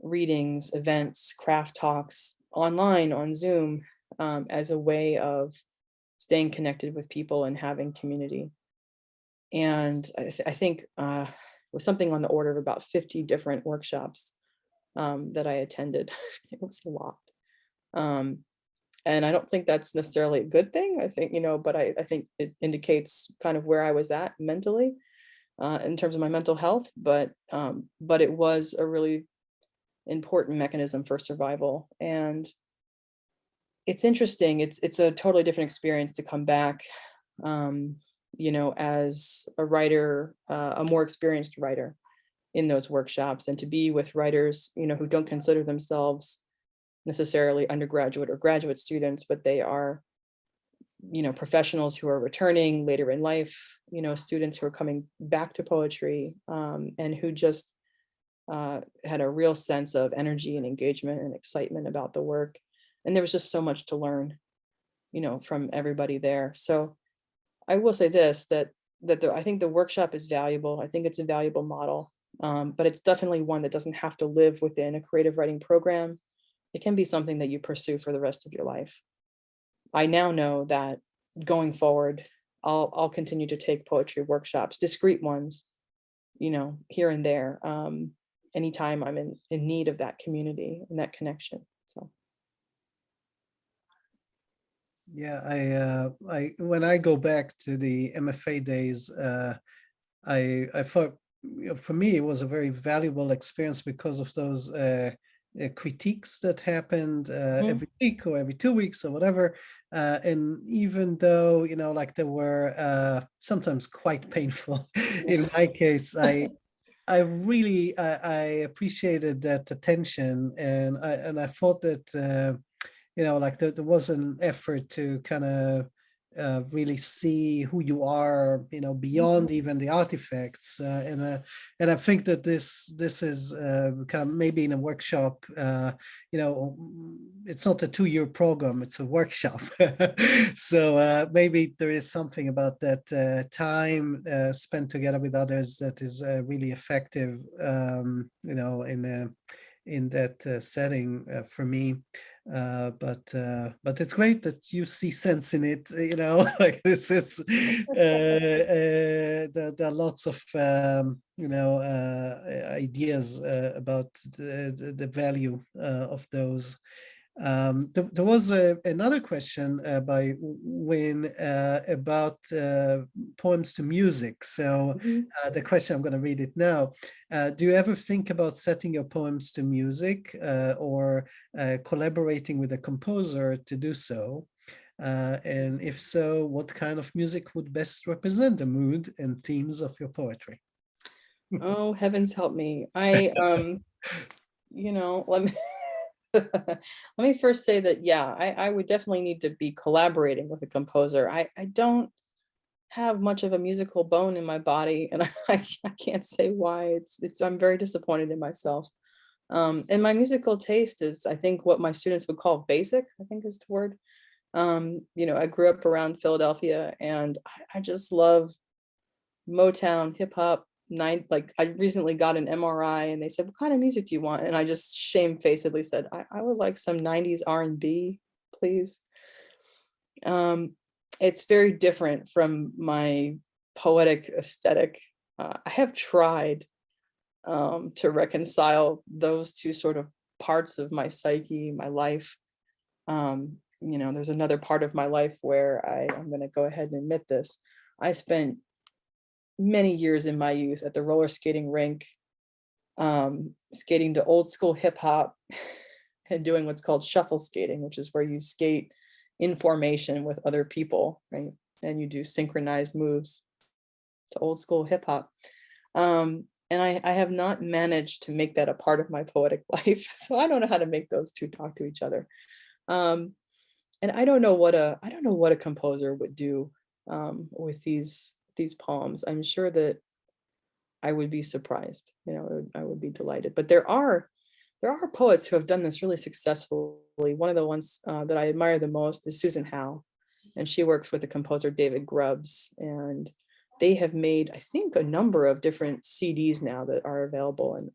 readings, events, craft talks, online on Zoom um, as a way of staying connected with people and having community. And I, th I think uh, was something on the order of about 50 different workshops um, that I attended. it was a lot. Um, and I don't think that's necessarily a good thing. I think, you know, but I, I think it indicates kind of where I was at mentally uh, in terms of my mental health, but um, but it was a really important mechanism for survival. And it's interesting. It's it's a totally different experience to come back, um, you know, as a writer, uh, a more experienced writer in those workshops and to be with writers, you know, who don't consider themselves necessarily undergraduate or graduate students, but they are, you know, professionals who are returning later in life, you know, students who are coming back to poetry um, and who just uh, had a real sense of energy and engagement and excitement about the work. And there was just so much to learn, you know, from everybody there. So I will say this, that that the, I think the workshop is valuable. I think it's a valuable model, um, but it's definitely one that doesn't have to live within a creative writing program. it can be something that you pursue for the rest of your life. I now know that going forward, I'll, I'll continue to take poetry workshops, discrete ones, you know, here and there, um, anytime I'm in, in need of that community and that connection, so. Yeah, I, uh, I, when I go back to the MFA days, uh, I, I thought, for me, it was a very valuable experience because of those uh, uh, critiques that happened uh, Mhm. every week or every two weeks or whatever. Uh, and even though, you know, like they were uh, sometimes quite painful, in my case, I, I really, I, I appreciated that attention and I, and I thought that, uh, you know, like there, there was an effort to kind of uh, really see who you are, you know, beyond even the artifacts. Uh, and uh, and I think that this this is uh, kind of maybe in a workshop. Uh, you know, mm, it's not a two-year program; it's a workshop. so uh, maybe there is something about that uh, time uh, spent together with others that is uh, really effective. Um, you know, in uh, in that uh, setting uh, for me. Uh, but uh, but it's great that you see sense in it. You know, like this is uh, uh, there, there are lots of um, you know uh, ideas uh, about the, the, value of those. Um, there, there was a, another question uh, by Win uh, about uh, poems to music. So Mhm. uh, the question, I'm going to read it now. Uh, do you ever think about setting your poems to music uh, or uh, collaborating with a composer to do so? Uh, and if so, what kind of music would best represent the mood and themes of your poetry? Oh, heavens help me. I, um, you know, let me, let me first say that, yeah, I, I would definitely need to be collaborating with a composer. I, I don't have much of a musical bone in my body and I, I can't say why. It's, it's, I'm very disappointed in myself. Um, and my musical taste is, I think, what my students would call basic, I think is the word. Um, you know, I grew up around Philadelphia and I, I just love Motown, hip hop, nine, like I recently got an MRI and they said, what kind of music do you want? And I just shamefacedly said, I, I would like some 90s R&B, please. Um, it's very different from my poetic aesthetic. Uh, I have tried um, to reconcile those two sort of parts of my psyche, my life. Um, you know, there's another part of my life where I, I'm going to go ahead and admit this. I spent many years in my youth at the roller skating rink, um, skating to old school hip hop and doing what's called shuffle skating, which is where you skate in formation with other people, right? And you do synchronized moves to old school hip hop. Um, and I, I have not managed to make that a part of my poetic life. So I don't know how to make those two talk to each other. Um, and I don't know what a I don't know what a composer would do um, with these these poems. I'm sure that I would be surprised. You know, I would, I would be delighted. But there are there are poets who have done this really successfully. One of the ones uh, that I admire the most is Susan Howe, and she works with the composer David Grubbs, and they have made, I think, a number of different CDs now that are available. And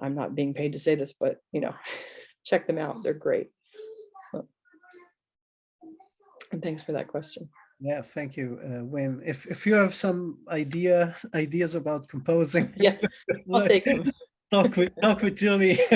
I'm not being paid to say this, but you know, check them out. They're great. So, and thanks for that question. Yeah, thank you, uh, Wayne. If if you have some idea ideas about composing, Yeah, I'll take them. talk with talk with Julie.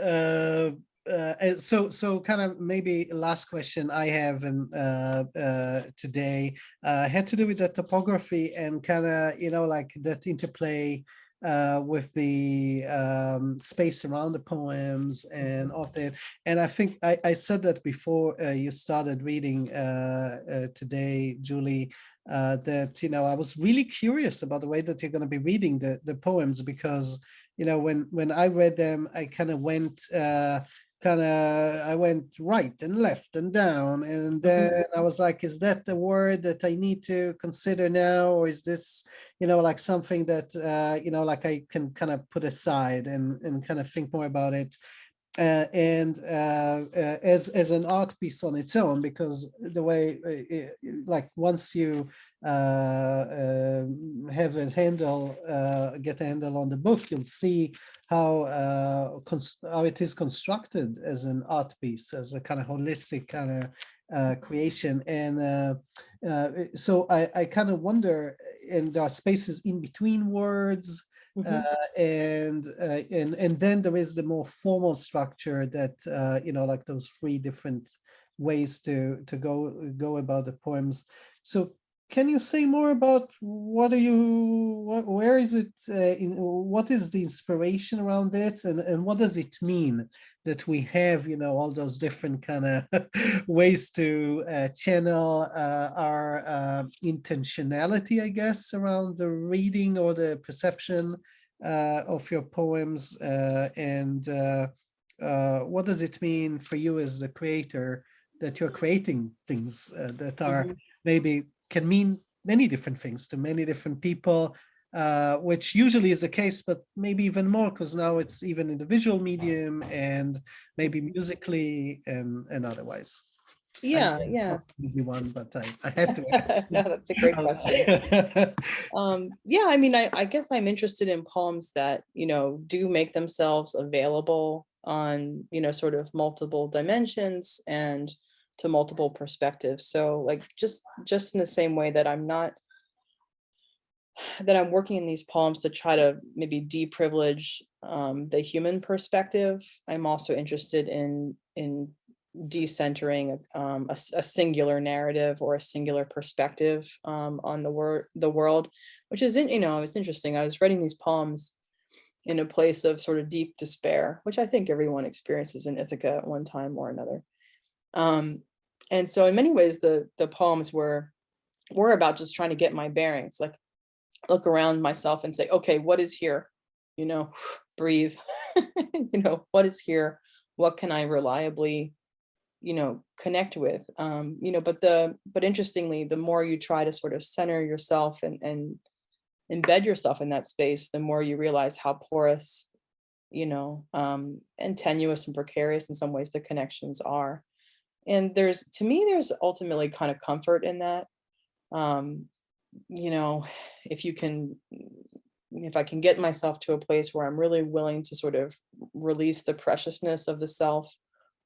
uh, uh, so so kind of maybe last question I have and uh, uh, today uh, had to do with the topography and kind of you know like that interplay uh, with the um, space around the poems and Mm-hmm. that. And I think I, I said that before uh, you started reading uh, uh, today, Julie, uh, that, you know, I was really curious about the way that you're going to be reading the, the poems because, you know, when, when I read them, I kind of went, uh, kind of, I went right and left and down. And then I was like, is that the word that I need to consider now? Or is this, you know, like something that, uh, you know, like I can kind of put aside and, and kind of think more about it. Uh, and uh, uh, as as an art piece on its own because the way uh, it, like once you uh, um, have a handle uh, get a handle on the book you'll see how how it is constructed as an art piece as a kind of holistic kind of creation. And so I, I kind of wonder and there are spaces in between words Mhm. uh, and uh, and and then there is the more formal structure that uh, you know like those three different ways to to go go about the poems so can you say more about what are you what, where is it uh, in, what is the inspiration around this and and what does it mean that we have you know all those different kind of ways to uh, channel uh, our uh, intentionality i guess around the reading or the perception uh, of your poems uh, and uh, uh, what does it mean for you as a creator that you're creating things uh, that are Mhm. maybe can mean many different things to many different people, uh, which usually is the case, but maybe even more because now it's even in the visual medium and maybe musically and, and otherwise. Yeah, know yeah. That's an easy one, but I, I had to ask. No, That's a great question. Um, yeah, I mean, I, I guess I'm interested in poems that, you know, do make themselves available on, you know, sort of multiple dimensions and to multiple perspectives. So like just just in the same way that I'm not that I'm working in these poems to try to maybe deprivilege um, the human perspective. I'm also interested in in decentering um, a, a singular narrative or a singular perspective um, on the word the world, which is in, you know it's interesting. I was writing these poems in a place of sort of deep despair, which I think everyone experiences in Ithaca at one time or another. Um, and so in many ways, the the poems were were about just trying to get my bearings, like look around myself and say, okay, what is here? You know, breathe. you know, what is here? What can I reliably, you know, connect with? Um, you know, but the but interestingly, the more you try to sort of center yourself and and embed yourself in that space, the more you realize how porous, you know, um, and tenuous and precarious in some ways the connections are. And there's to me, there's ultimately kind of comfort in that. Um, you know, if you can, if I can get myself to a place where I'm really willing to sort of release the preciousness of the self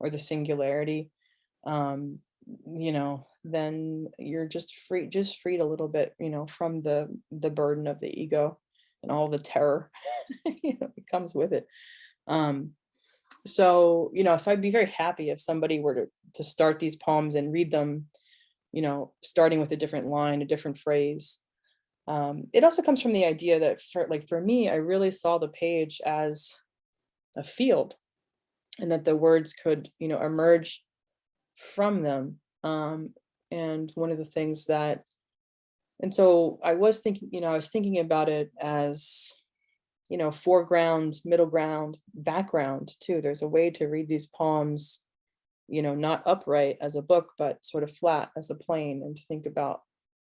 or the singularity, um, you know, then you're just free, just freed a little bit, you know, from the the burden of the ego and all the terror, that comes with it. Um, so, you know, so I'd be very happy if somebody were to to start these poems and read them you know, starting with a different line, a different phrase. Um, it also comes from the idea that for like for me, I really saw the page as a field and that the words could, you know, emerge from them. Um, and one of the things that, and so I was thinking, you know, I was thinking about it as, you know, foreground, middle ground, background too. There's a way to read these poems you know, not upright as a book, but sort of flat as a plane and to think about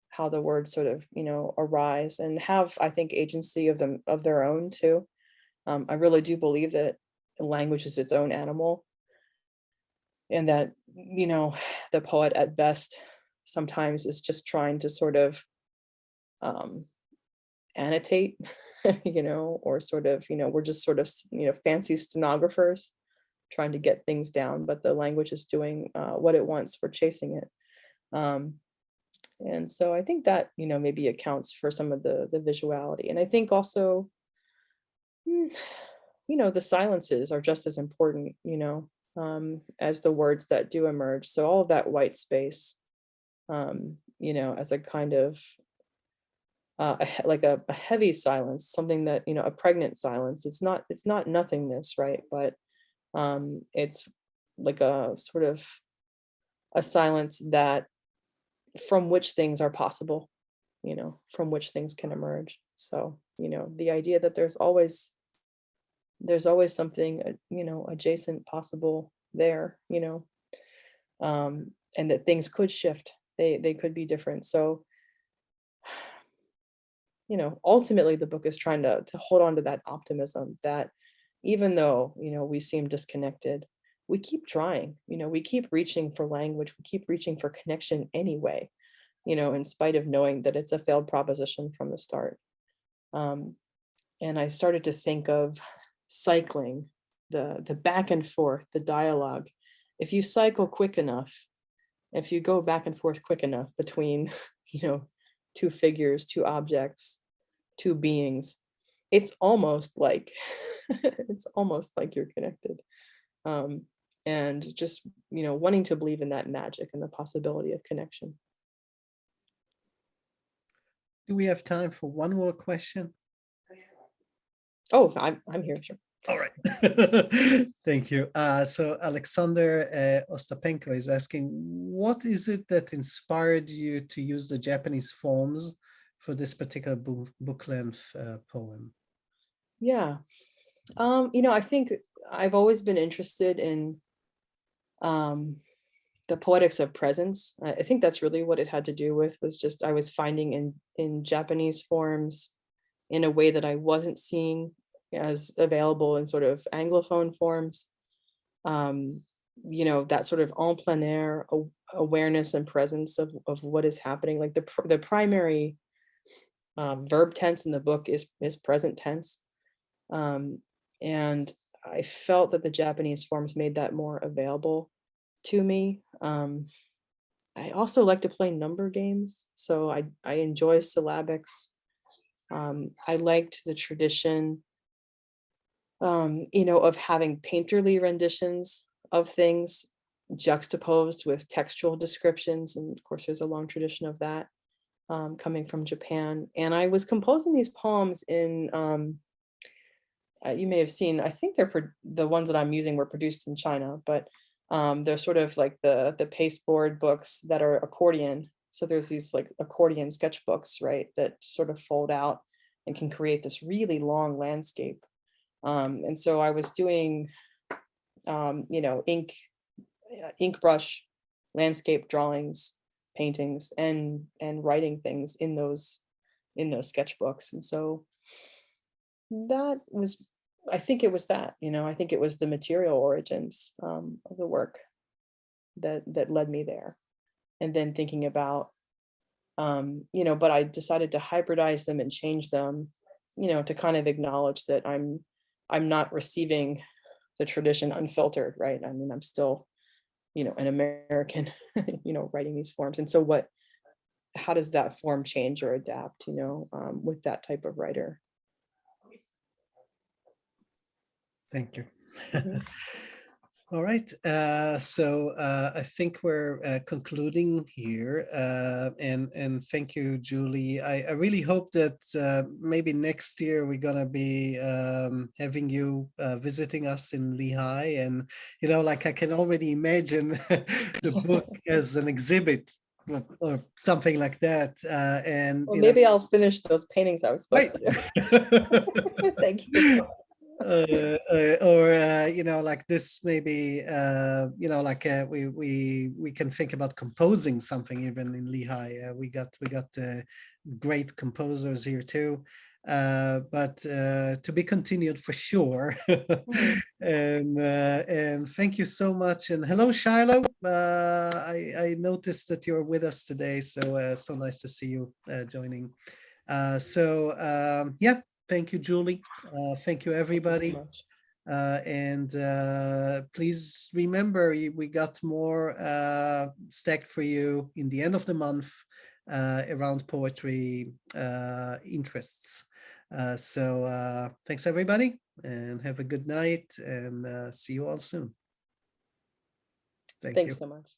how the words sort of, you know, arise and have, I think, agency of them of their own too. Um, I really do believe that language is its own animal and that, you know, the poet at best sometimes is just trying to sort of um, annotate, you know, or sort of, you know, we're just sort of, you know, fancy stenographers trying to get things down, but the language is doing uh, what it wants. We're chasing it. Um, and so I think that, you know, maybe accounts for some of the, the visuality. And I think also, mm, you know, the silences are just as important, you know, um, as the words that do emerge. So all of that white space, um, you know, as a kind of uh, like a, a heavy silence, something that, you know, a pregnant silence. It's not, it's not nothingness, right? But um, it's like a sort of a silence that from which things are possible, you know, from which things can emerge. So, you know, the idea that there's always there's always something, uh, you know, adjacent possible there, you know, um, and that things could shift. They they could be different. So, you know, ultimately the book is trying to to hold on to that optimism that even though, you know, we seem disconnected, we keep trying, you know, we keep reaching for language, we keep reaching for connection anyway, you know, in spite of knowing that it's a failed proposition from the start. Um, and I started to think of cycling, the, the back and forth, the dialogue. If you cycle quick enough, if you go back and forth quick enough between, you know, two figures, two objects, two beings, it's almost like, it's almost like you're connected. Um, and just, you know, wanting to believe in that magic and the possibility of connection. Do we have time for one more question? Oh, I'm, I'm here, sure. All right. Thank you. Uh, so Alexander uh, Ostapenko is asking, what is it that inspired you to use the Japanese forms for this particular book, book length uh, poem? Yeah. Um, you know, I think I've always been interested in um, the poetics of presence. I, think that's really what it had to do with was just I was finding in in Japanese forms in a way that I wasn't seeing as available in sort of Anglophone forms. Um, you know, that sort of en plein air awareness and presence of, of what is happening. Like the, the primary um, verb tense in the book is, is present tense. Um, and I felt that the Japanese forms made that more available to me. Um, I also like to play number games, so I, I enjoy syllabics. Um, I liked the tradition um, you know, of having painterly renditions of things juxtaposed with textual descriptions. And of course, there's a long tradition of that um, coming from Japan. And I was composing these poems in, um, uh, you may have seen, I think they're the ones that I'm using were produced in China, but um, they're sort of like the, the pasteboard books that are accordion. So there's these like accordion sketchbooks, right, that sort of fold out and can create this really long landscape. Um, and so I was doing, um, you know, ink, uh, ink brush, landscape drawings, paintings, and and writing things in those in those sketchbooks. And so that was, I think it was that, you know, I think it was the material origins um, of the work that that led me there. And then thinking about, um, you know, but I decided to hybridize them and change them, you know, to kind of acknowledge that I'm I'm not receiving the tradition unfiltered, right? I mean, I'm still, you know, an American, you know, writing these forms. And so what, how does that form change or adapt, you know, um, with that type of writer? Thank you. Mm -hmm. All right, uh, so uh, I think we're uh, concluding here, uh, and and thank you, Julie. I, I really hope that uh, maybe next year we're gonna be um, having you uh, visiting us in Lehigh, and you know, like I can already imagine the book as an exhibit or something like that. and well, maybe know, I'll finish those paintings I was supposed right. to do. Thank you uh, uh, or uh, you know like this maybe uh, you know like uh, we we we can think about composing something even in Lehigh. Uh, we got we got great composers here too. But to be continued for sure. Mm. and and thank you so much. And hello Shiloh. I I noticed that you're with us today. So so nice to see you joining. So um, yeah Thank you, Julie. Uh, thank you, everybody. Uh, and uh, please remember, we got more uh, stacked for you in the end of the month uh, around poetry uh, interests. so thanks, everybody, and have a good night, and see you all soon. Thank Thanks you. so much.